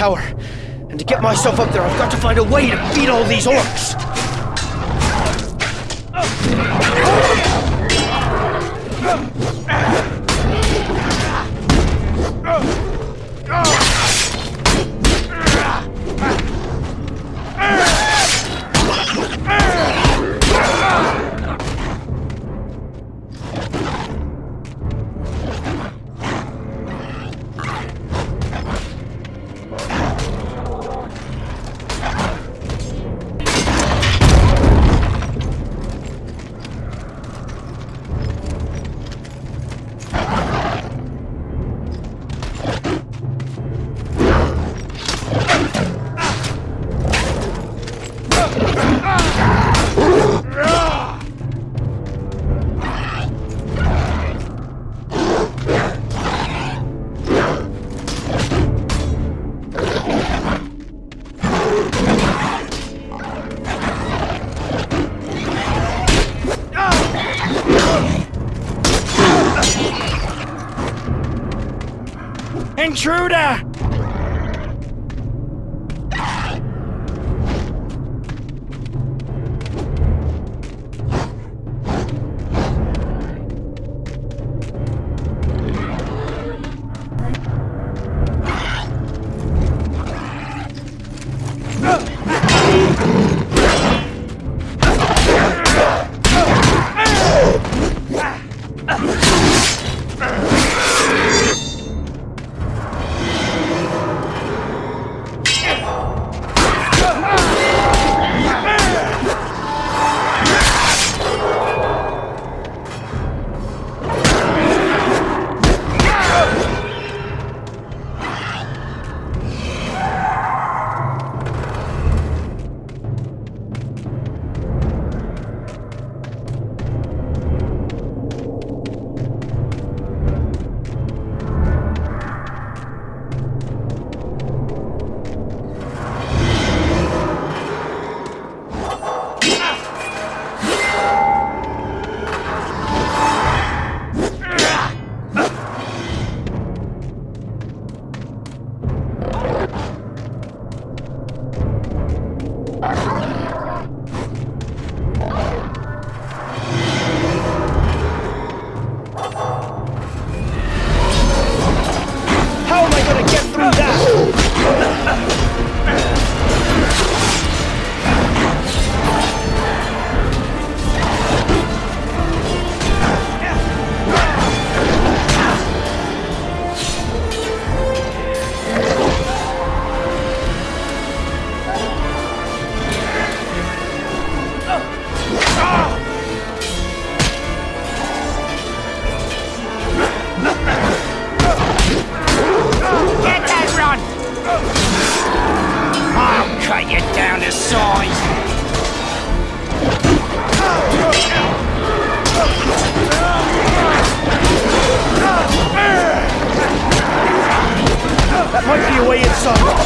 tower. And to get myself up there, I've got to find a way to beat all these orcs. Intruder! Ugh!